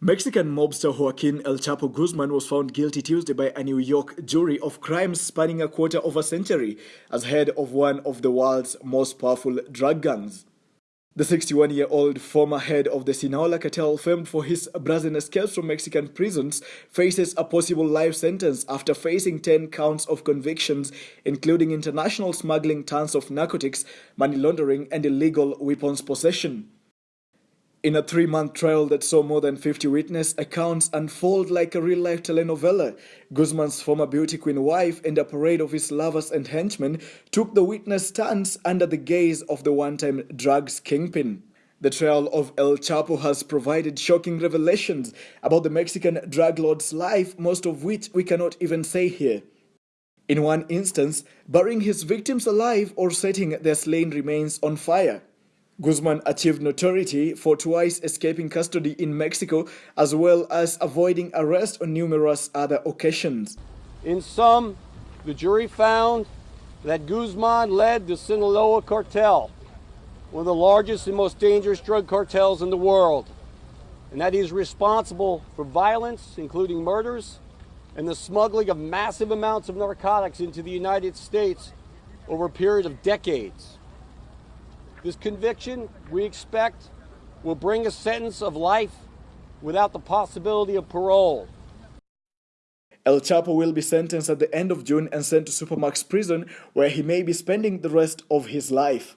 Mexican mobster Joaquin El Chapo Guzman was found guilty Tuesday by a New York jury of crimes spanning a quarter of a century as head of one of the world's most powerful drug gangs. The 61-year-old former head of the Sinaloa cartel, famed for his brazen escapes from Mexican prisons, faces a possible life sentence after facing 10 counts of convictions, including international smuggling tons of narcotics, money laundering, and illegal weapons possession. In a three-month trial that saw more than 50 witness accounts unfold like a real-life telenovela, Guzman's former beauty queen wife and a parade of his lovers and henchmen took the witness stands under the gaze of the one-time drugs kingpin. The trial of El Chapo has provided shocking revelations about the Mexican drug lord's life, most of which we cannot even say here. In one instance, burying his victims alive or setting their slain remains on fire. Guzman achieved notoriety for twice escaping custody in Mexico as well as avoiding arrest on numerous other occasions. In sum, the jury found that Guzman led the Sinaloa cartel, one of the largest and most dangerous drug cartels in the world, and that he is responsible for violence, including murders, and the smuggling of massive amounts of narcotics into the United States over a period of decades. This conviction, we expect, will bring a sentence of life without the possibility of parole. El Chapo will be sentenced at the end of June and sent to Supermax prison, where he may be spending the rest of his life.